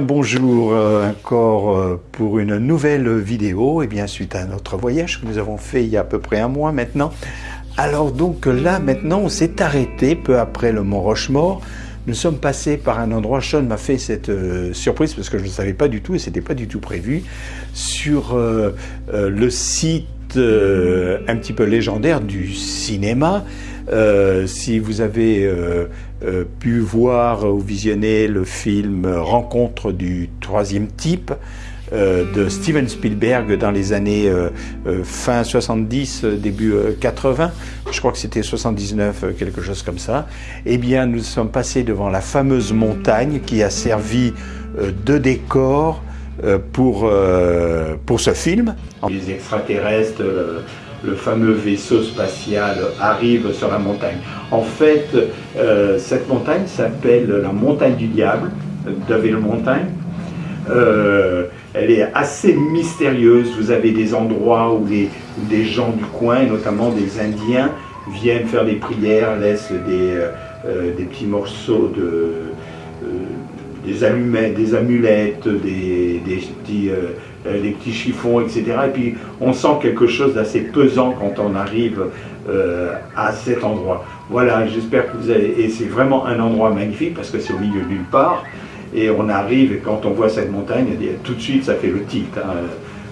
Bonjour euh, encore euh, pour une nouvelle vidéo, et bien suite à notre voyage que nous avons fait il y a à peu près un mois maintenant. Alors donc là maintenant on s'est arrêté peu après le Mont Rochemort. Nous sommes passés par un endroit, Sean m'a fait cette euh, surprise parce que je ne savais pas du tout et c'était pas du tout prévu, sur le site un petit peu légendaire du cinéma. Si vous avez euh, pu voir ou visionner le film Rencontre du troisième type euh, de Steven Spielberg dans les années euh, fin 70, début 80, je crois que c'était 79, quelque chose comme ça, eh bien nous sommes passés devant la fameuse montagne qui a servi de décor pour, pour ce film. Les extraterrestres le fameux vaisseau spatial arrive sur la montagne. En fait, euh, cette montagne s'appelle la montagne du diable, Devil Mountain. Euh, elle est assez mystérieuse. Vous avez des endroits où, des gens du coin, notamment des Indiens, viennent faire des prières, laissent des, euh, des petits morceaux de, des allumettes, des amulettes, des, des petits euh, petits chiffons, etc. Et puis on sent quelque chose d'assez pesant quand on arrive euh, à cet endroit. Voilà, j'espère que vous avez... Et c'est vraiment un endroit magnifique parce que c'est au milieu nulle part. Et on arrive, et quand on voit cette montagne, tout de suite ça fait le tilt. Hein.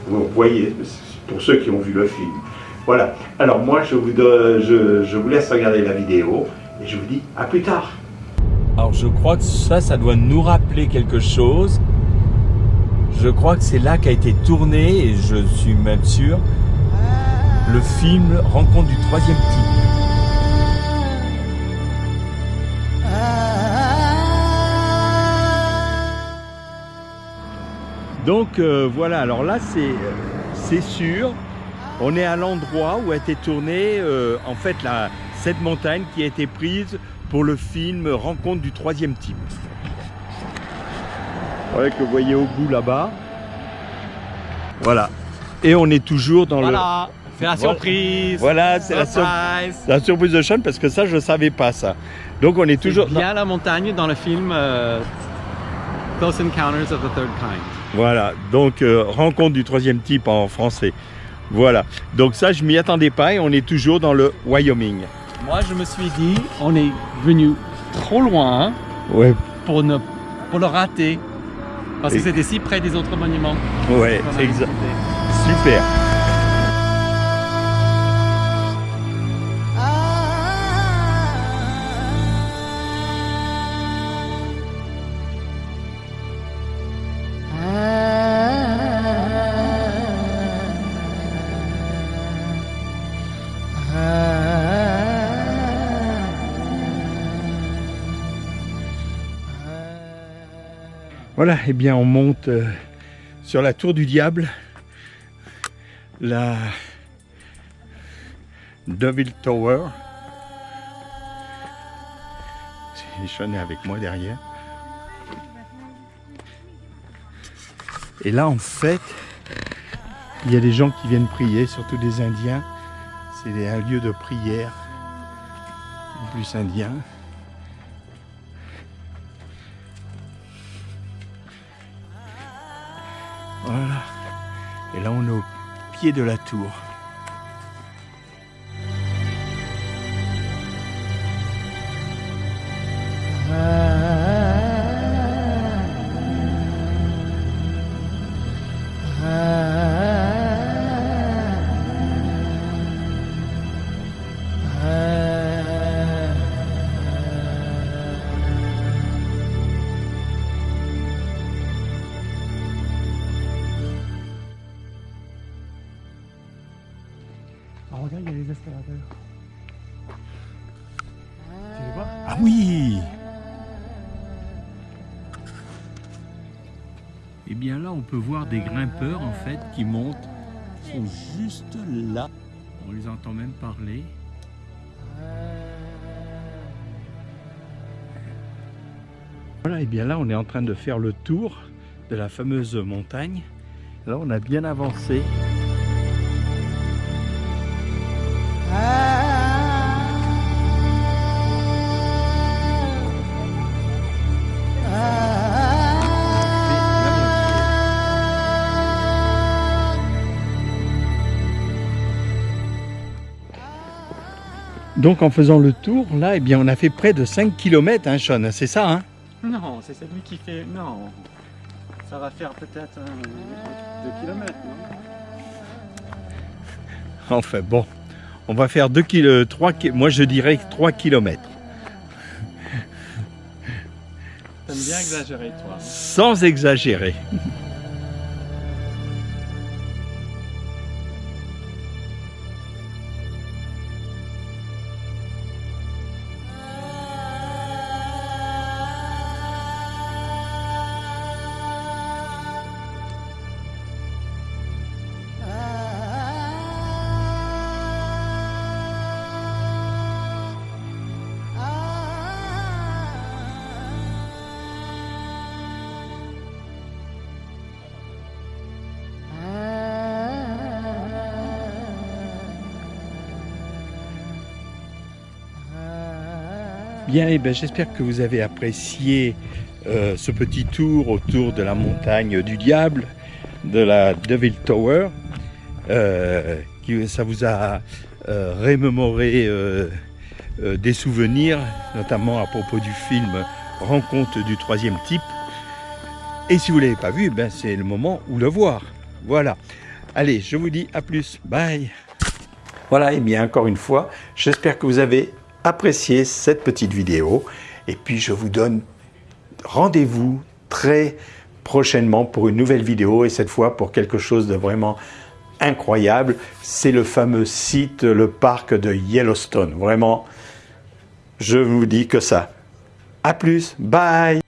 Vous voyez, pour ceux qui ont vu le film. Voilà, alors moi je vous, je, je vous laisse regarder la vidéo et je vous dis à plus tard. Alors je crois que ça, ça doit nous rappeler quelque chose. Je crois que c'est là qu'a été tourné, et je suis même sûr, le film Rencontre du troisième type. Donc euh, voilà, alors là c'est sûr, on est à l'endroit où a été tournée euh, en fait la, cette montagne qui a été prise pour le film Rencontre du troisième type. Voilà que vous voyez au bout là-bas. Voilà. Et on est toujours dans voilà. le... C'est la surprise. Voilà, c'est la, la, surprise de Sean parce que ça, je ne savais pas ça. Donc on est toujours... bien la montagne dans le film euh, Close Encounters of the Third Kind. Voilà, donc euh, rencontre du troisième type en français. Voilà, donc ça, je m'y attendais pas et on est toujours dans le Wyoming. Moi, je me suis dit, on est venu trop loin ouais. pour, ne, pour le rater. Parce que c'était si près des autres monuments. Ouais, exact. Super. Voilà, et eh bien on monte euh, sur la tour du diable, la Devil Tower. Sean est avec moi derrière. Et là, en fait, il y a des gens qui viennent prier, surtout des Indiens. C'est un lieu de prière, plus indien. Là, on est au pied de la tour. Regarde, il y a les escalateurs. Tu les vois? Ah oui Et eh bien là, on peut voir des grimpeurs en fait qui montent, sont juste là. On les entend même parler. Voilà, et eh bien là, on est en train de faire le tour de la fameuse montagne. Là, on a bien avancé. Donc en faisant le tour, là, eh bien, on a fait près de 5 km, hein, Sean, c'est ça, hein? Non, c'est celui qui fait. Non. Ça va faire peut-être 2 km, non? Enfin bon, on va faire 2 km, 3 moi je dirais 3 km. T'aimes bien exagérer, toi. Sans exagérer. Bien, eh ben, j'espère que vous avez apprécié euh, ce petit tour autour de la montagne du diable, de la Devil Tower. Euh, qui, ça vous a euh, rémémoré des souvenirs, notamment à propos du film Rencontre du troisième type. Et si vous ne l'avez pas vu, ben, c'est le moment où le voir. Voilà. Allez, je vous dis à plus. Bye. Voilà, et bien encore une fois, j'espère que vous avez apprécié cette petite vidéo. Et puis je vous donne rendez-vous très prochainement pour une nouvelle vidéo et cette fois pour quelque chose de vraiment incroyable. C'est le fameux site, le parc de Yellowstone. Vraiment, je vous dis que ça. À plus, bye